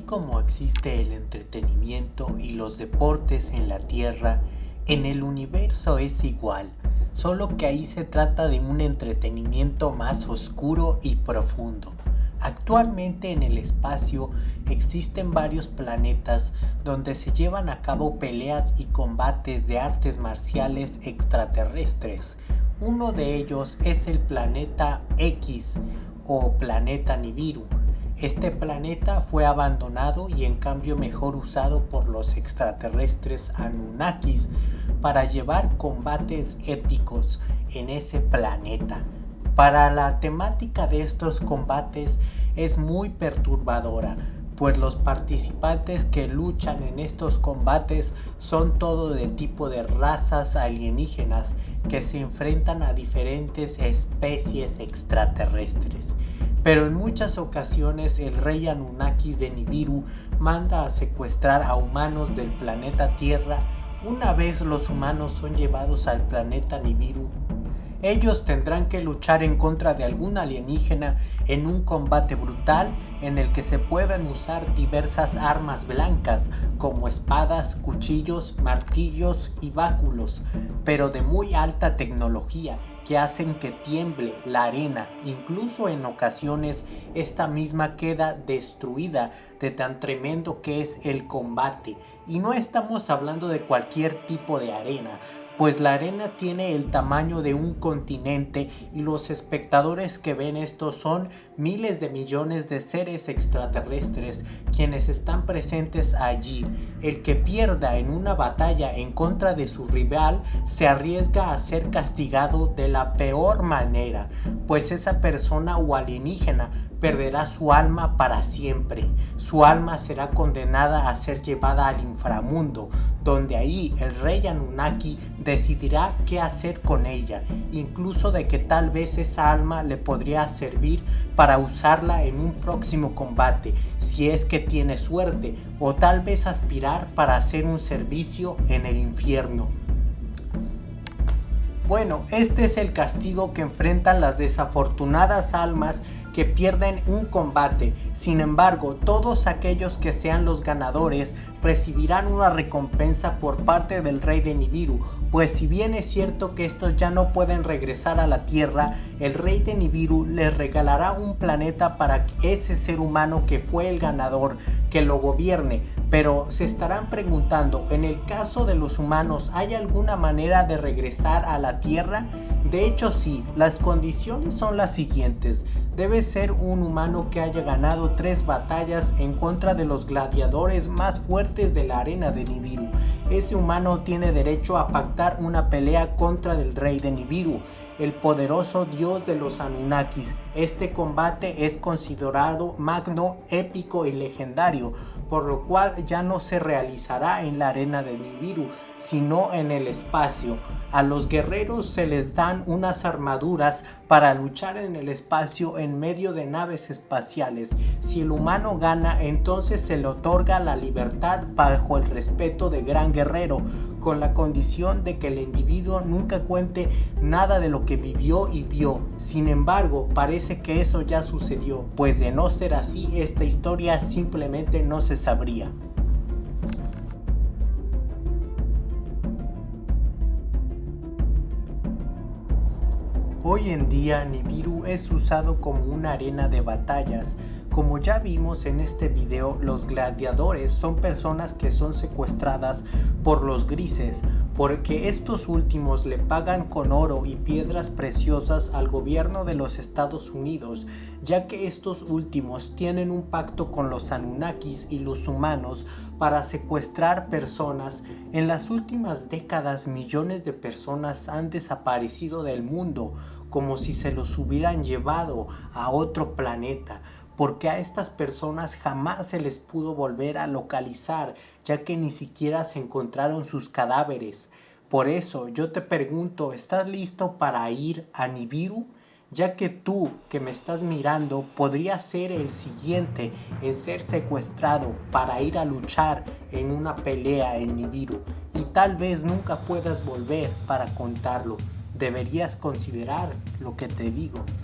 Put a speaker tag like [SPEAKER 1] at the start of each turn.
[SPEAKER 1] como existe el entretenimiento y los deportes en la Tierra, en el universo es igual, solo que ahí se trata de un entretenimiento más oscuro y profundo. Actualmente en el espacio existen varios planetas donde se llevan a cabo peleas y combates de artes marciales extraterrestres. Uno de ellos es el planeta X o planeta Nibiru este planeta fue abandonado y en cambio mejor usado por los extraterrestres Anunnakis para llevar combates épicos en ese planeta. Para la temática de estos combates es muy perturbadora, pues los participantes que luchan en estos combates son todo de tipo de razas alienígenas que se enfrentan a diferentes especies extraterrestres pero en muchas ocasiones el rey Anunnaki de Nibiru manda a secuestrar a humanos del planeta Tierra. Una vez los humanos son llevados al planeta Nibiru ellos tendrán que luchar en contra de algún alienígena en un combate brutal en el que se puedan usar diversas armas blancas como espadas, cuchillos, martillos y báculos, pero de muy alta tecnología que hacen que tiemble la arena, incluso en ocasiones esta misma queda destruida de tan tremendo que es el combate. Y no estamos hablando de cualquier tipo de arena, pues la arena tiene el tamaño de un continente y los espectadores que ven esto son miles de millones de seres extraterrestres quienes están presentes allí. El que pierda en una batalla en contra de su rival se arriesga a ser castigado de la peor manera, pues esa persona o alienígena perderá su alma para siempre. Su alma será condenada a ser llevada al inframundo, donde ahí el rey Anunnaki decidirá qué hacer con ella, incluso de que tal vez esa alma le podría servir para usarla en un próximo combate, si es que tiene suerte, o tal vez aspirar para hacer un servicio en el infierno. Bueno, este es el castigo que enfrentan las desafortunadas almas que pierden un combate. Sin embargo, todos aquellos que sean los ganadores recibirán una recompensa por parte del rey de Nibiru, pues si bien es cierto que estos ya no pueden regresar a la tierra, el rey de Nibiru les regalará un planeta para ese ser humano que fue el ganador, que lo gobierne. Pero se estarán preguntando, en el caso de los humanos, ¿hay alguna manera de regresar a la tierra? De hecho sí, las condiciones son las siguientes. Debe ser un humano que haya ganado tres batallas en contra de los gladiadores más fuertes de la arena de Nibiru. Ese humano tiene derecho a pactar una pelea contra el rey de Nibiru, el poderoso dios de los Anunnakis. Este combate es considerado magno, épico y legendario, por lo cual ya no se realizará en la arena de Nibiru, sino en el espacio. A los guerreros se les dan unas armaduras para luchar en el espacio en medio de naves espaciales. Si el humano gana, entonces se le otorga la libertad bajo el respeto de gran guerrero, con la condición de que el individuo nunca cuente nada de lo que vivió y vio. Sin embargo, parece que eso ya sucedió, pues de no ser así, esta historia simplemente no se sabría. Hoy en día Nibiru es usado como una arena de batallas. Como ya vimos en este video, los gladiadores son personas que son secuestradas por los grises, porque estos últimos le pagan con oro y piedras preciosas al gobierno de los Estados Unidos, ya que estos últimos tienen un pacto con los Anunnakis y los humanos para secuestrar personas. En las últimas décadas millones de personas han desaparecido del mundo, como si se los hubieran llevado a otro planeta porque a estas personas jamás se les pudo volver a localizar, ya que ni siquiera se encontraron sus cadáveres. Por eso yo te pregunto, ¿estás listo para ir a Nibiru? Ya que tú que me estás mirando podrías ser el siguiente en ser secuestrado para ir a luchar en una pelea en Nibiru y tal vez nunca puedas volver para contarlo. Deberías considerar lo que te digo.